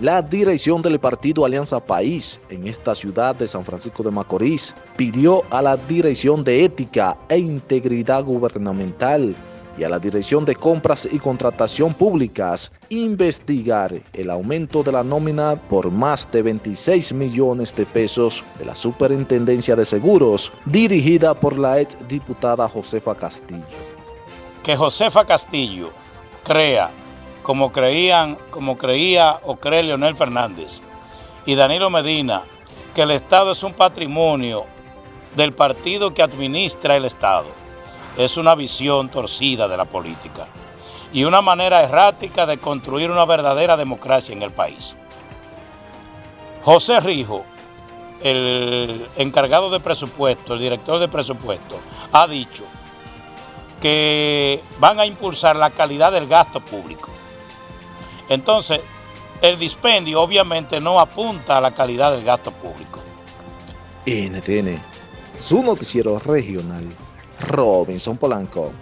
La dirección del partido Alianza País en esta ciudad de San Francisco de Macorís pidió a la Dirección de Ética e Integridad Gubernamental y a la Dirección de Compras y Contratación Públicas investigar el aumento de la nómina por más de 26 millones de pesos de la Superintendencia de Seguros dirigida por la ex diputada Josefa Castillo. Que Josefa Castillo crea como creían, como creía o cree Leonel Fernández y Danilo Medina, que el Estado es un patrimonio del partido que administra el Estado. Es una visión torcida de la política y una manera errática de construir una verdadera democracia en el país. José Rijo, el encargado de presupuesto, el director de presupuesto, ha dicho que van a impulsar la calidad del gasto público. Entonces, el dispendio obviamente no apunta a la calidad del gasto público. NTN, su noticiero regional, Robinson Polanco.